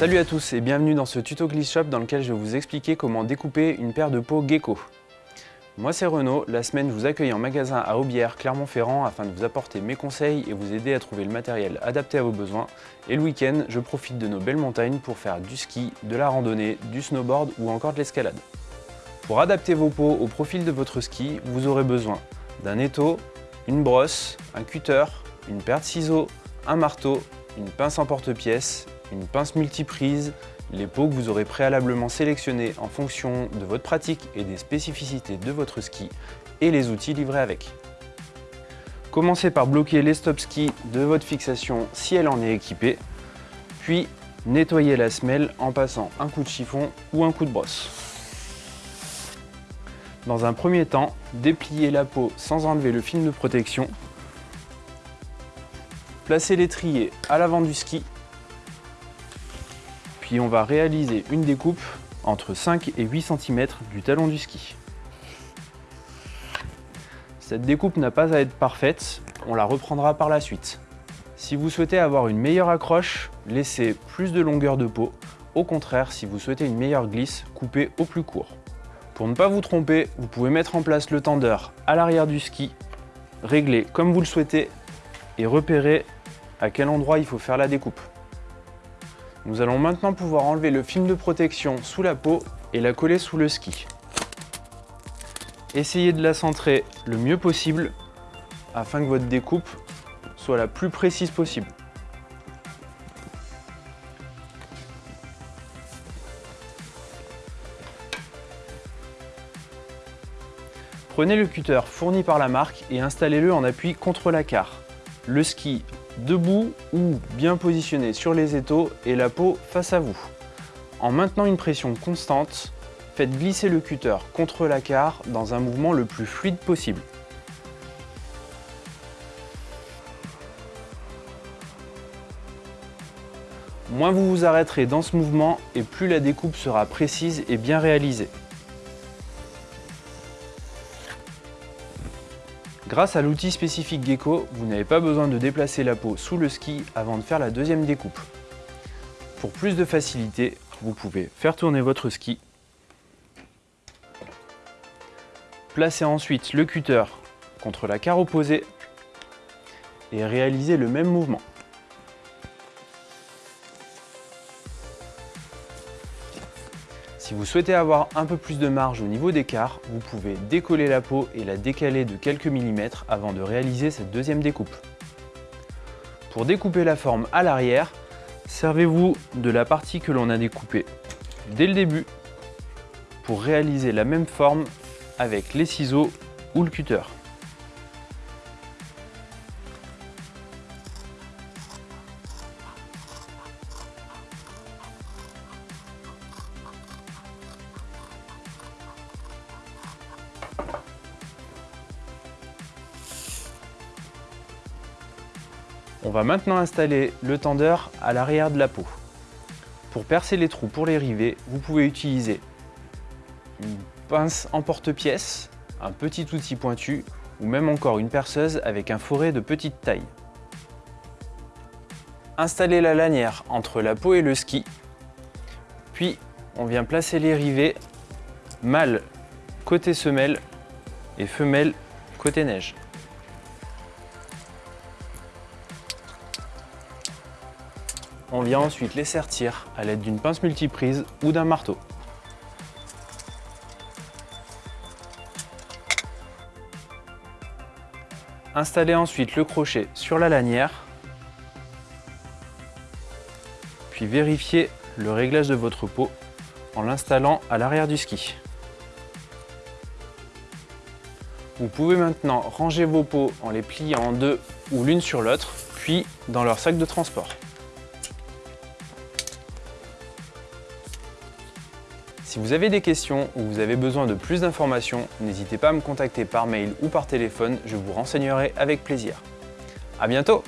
Salut à tous et bienvenue dans ce tuto Glitch Shop dans lequel je vais vous expliquer comment découper une paire de pots Gecko. Moi c'est Renaud, la semaine je vous accueille en magasin à Aubière, Clermont-Ferrand afin de vous apporter mes conseils et vous aider à trouver le matériel adapté à vos besoins. Et le week-end, je profite de nos belles montagnes pour faire du ski, de la randonnée, du snowboard ou encore de l'escalade. Pour adapter vos pots au profil de votre ski, vous aurez besoin d'un étau, une brosse, un cutter, une paire de ciseaux, un marteau, une pince en porte-pièce, une pince multiprise, les pots que vous aurez préalablement sélectionnés en fonction de votre pratique et des spécificités de votre ski et les outils livrés avec. Commencez par bloquer les stop skis de votre fixation si elle en est équipée, puis nettoyez la semelle en passant un coup de chiffon ou un coup de brosse. Dans un premier temps, dépliez la peau sans enlever le film de protection. Placez l'étrier à l'avant du ski on va réaliser une découpe entre 5 et 8 cm du talon du ski. Cette découpe n'a pas à être parfaite, on la reprendra par la suite. Si vous souhaitez avoir une meilleure accroche, laissez plus de longueur de peau. Au contraire, si vous souhaitez une meilleure glisse, coupez au plus court. Pour ne pas vous tromper, vous pouvez mettre en place le tendeur à l'arrière du ski, régler comme vous le souhaitez et repérer à quel endroit il faut faire la découpe. Nous allons maintenant pouvoir enlever le film de protection sous la peau et la coller sous le ski. Essayez de la centrer le mieux possible afin que votre découpe soit la plus précise possible. Prenez le cutter fourni par la marque et installez-le en appui contre la carre. Le ski debout ou bien positionné sur les étaux et la peau face à vous. En maintenant une pression constante, faites glisser le cutter contre la carre dans un mouvement le plus fluide possible. Moins vous vous arrêterez dans ce mouvement et plus la découpe sera précise et bien réalisée. Grâce à l'outil spécifique Gecko, vous n'avez pas besoin de déplacer la peau sous le ski avant de faire la deuxième découpe. Pour plus de facilité, vous pouvez faire tourner votre ski, placer ensuite le cutter contre la carre opposée et réaliser le même mouvement. Si vous souhaitez avoir un peu plus de marge au niveau carres, vous pouvez décoller la peau et la décaler de quelques millimètres avant de réaliser cette deuxième découpe. Pour découper la forme à l'arrière, servez-vous de la partie que l'on a découpée dès le début pour réaliser la même forme avec les ciseaux ou le cutter. On va maintenant installer le tendeur à l'arrière de la peau. Pour percer les trous pour les rivets, vous pouvez utiliser une pince en porte-pièce, un petit outil pointu ou même encore une perceuse avec un forêt de petite taille. Installez la lanière entre la peau et le ski, puis on vient placer les rivets mâle côté semelle et femelle côté neige. On vient ensuite les sertir à l'aide d'une pince multiprise ou d'un marteau. Installez ensuite le crochet sur la lanière, puis vérifiez le réglage de votre peau en l'installant à l'arrière du ski. Vous pouvez maintenant ranger vos pots en les pliant en deux ou l'une sur l'autre, puis dans leur sac de transport. Si vous avez des questions ou vous avez besoin de plus d'informations, n'hésitez pas à me contacter par mail ou par téléphone, je vous renseignerai avec plaisir. A bientôt